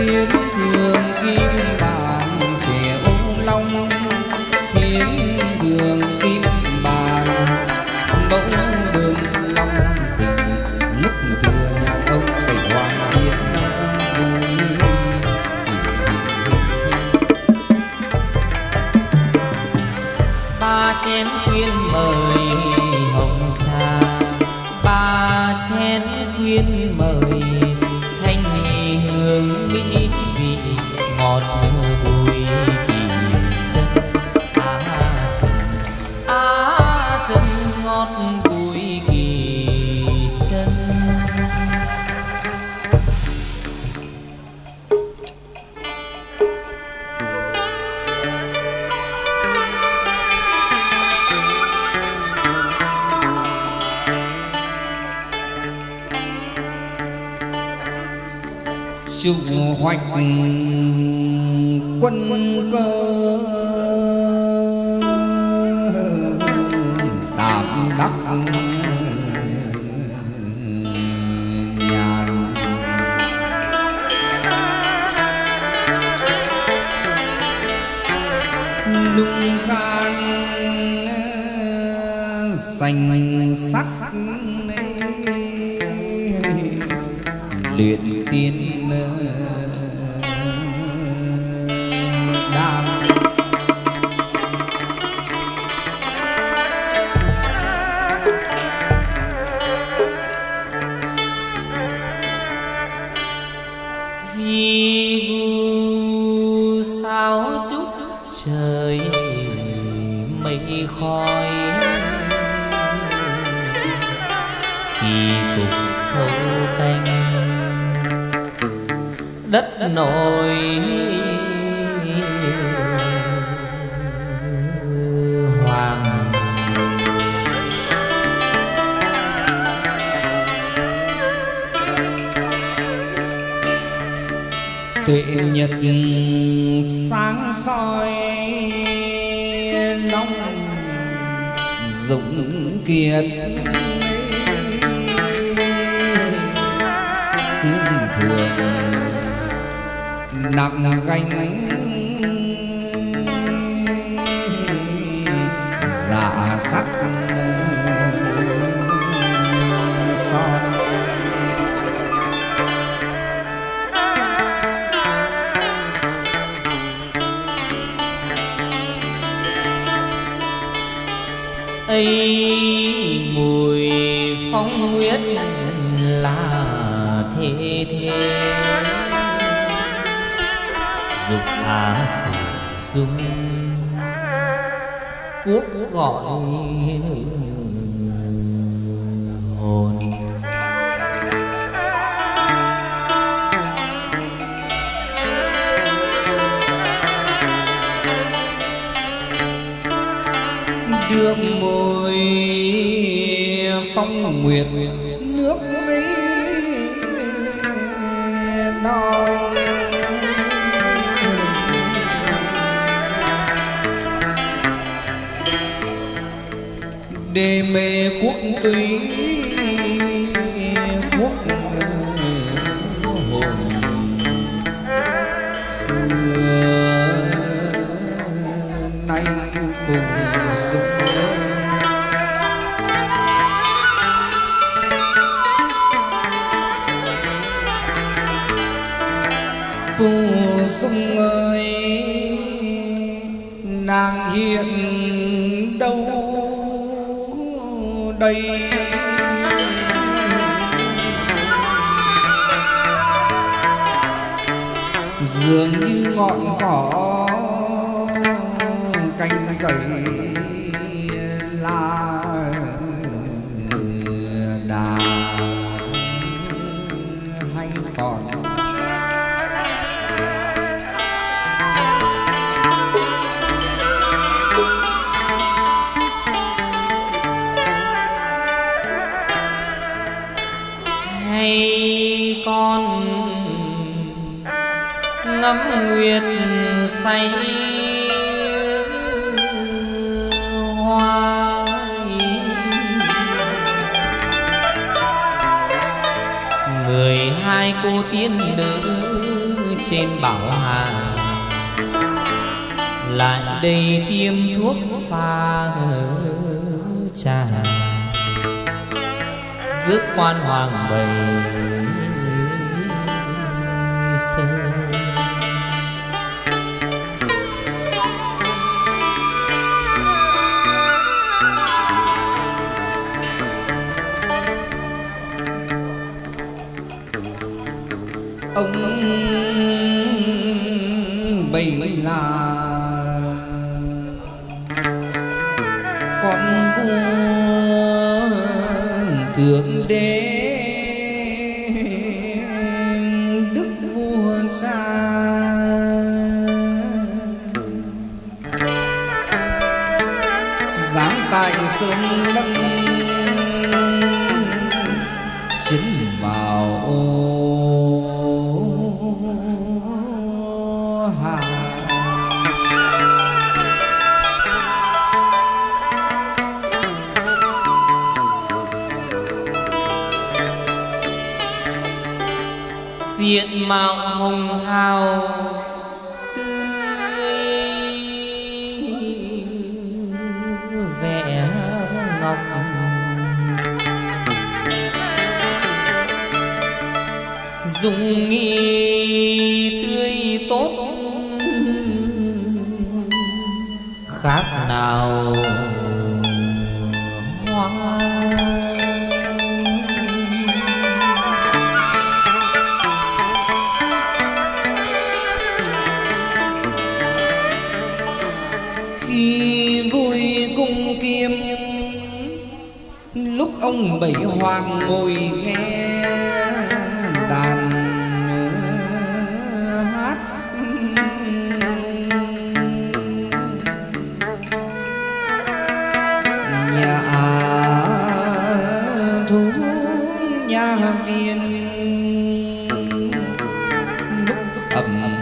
hiến thường kim ý vị ngọt hoạch quân cơ. Tuệ nhật sáng soi nóng dũng kiệt. Cương thường nặng gánh dạ sắt ấy mùi phong huyết là thế thế. Dục á phủ dung quốc gọi được môi phong nguyệt nước ấy non. Đê mê quốc túy đây dường như ngọn cỏ canh cẩy. Trên bảo hà. Lại đây tiêm thuốc pha trà. Rước quan hoàng bầy sơn ông là con vua thượng đế. Diện mạo hồng hào tươi vẻ nghi tươi tốt khác nào hoàng ngồi nghe đàn hát. Nhà thú nhà viên lúc ầm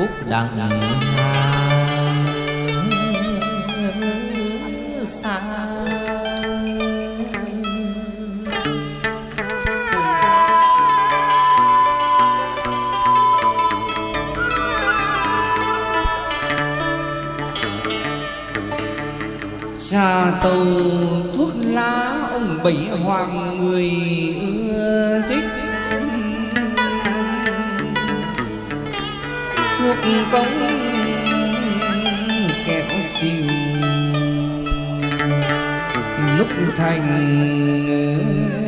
phúc đặng xa trà tàu thuốc lá ông bảy hoàng người cống kẹo xìu lúc thành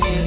nguyệt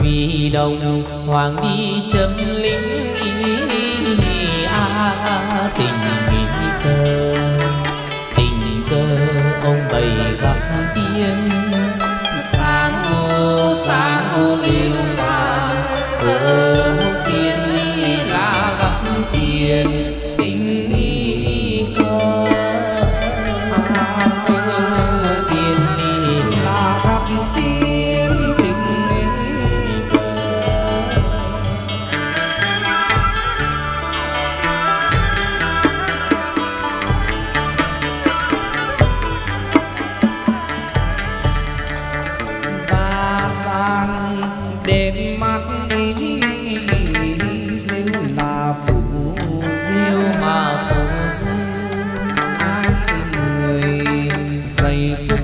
vì đồng hoàng đi chấm lính ý à tình nghĩ cơ. Tình cơ, ông bày gặp tiên. Sáng u sáng u liêu pha diêu mà phù diêu. Ai người dày phúc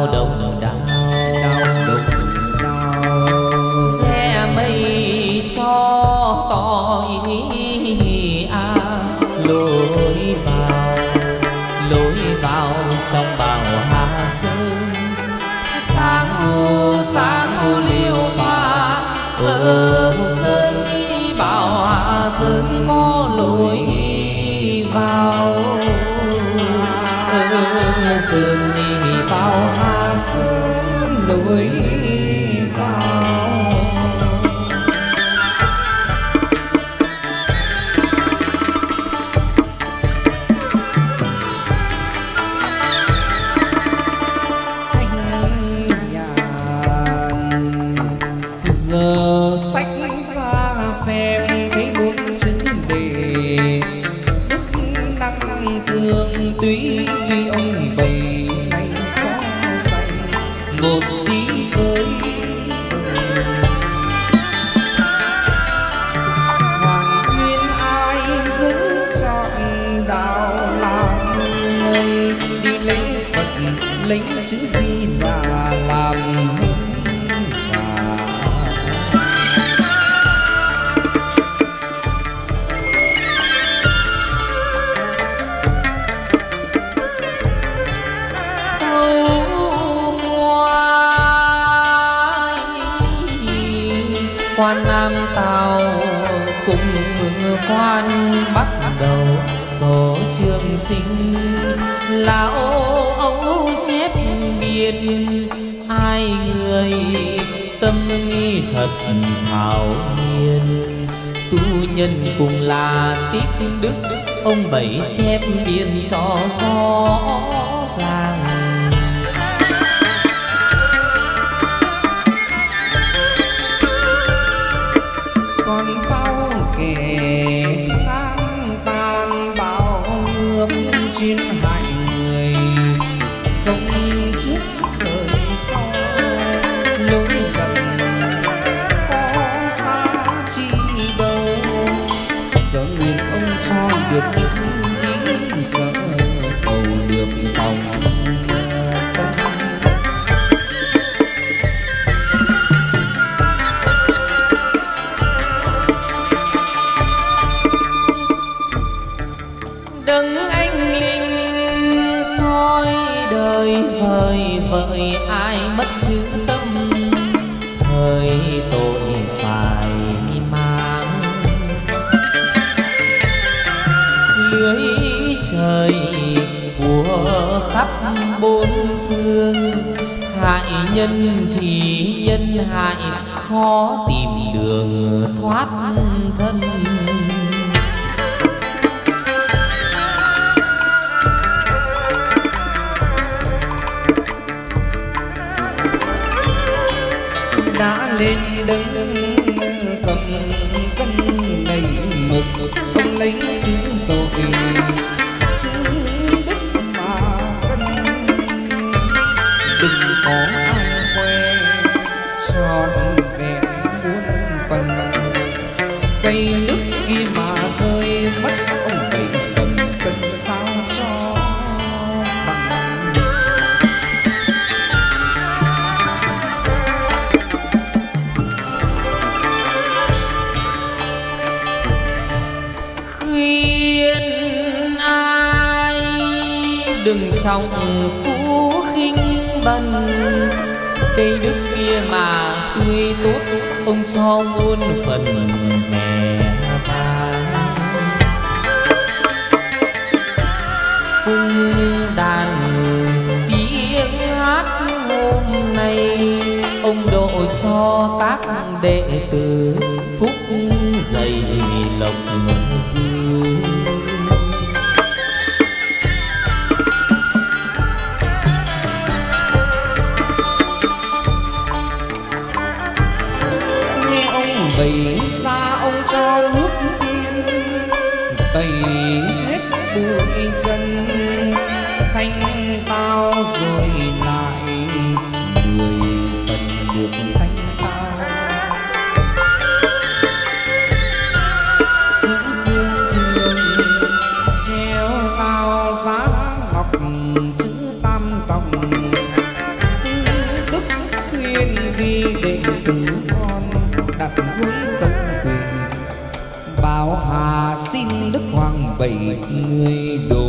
đau đào đồng đào đau. Đục đau xe mây cho tôi ý à lối vào lối vào trong bào hà sơn. Sáng u sáng u liêu pha ở sơn đi bảo hà sơn có lối vào. Sơn sơn lối khoan bắt đầu số trường sinh. Là ô ấu chép biên hai người tâm nghi thật thảo nhiên. Tu nhân cùng là tích đức, ông bảy chép biên cho rõ ràng. Chữ tâm thời tội phải mang lưới trời của khắp bốn phương hại nhân thì nhân hại khó tìm đường thoát thân lên đứng trong phú khinh bần. Cây đức kia mà tươi tốt, ông cho muôn phần mẹ cung đàn tiếng hát hôm nay, ông độ cho các đệ tử phúc dày lộc dư. Người độ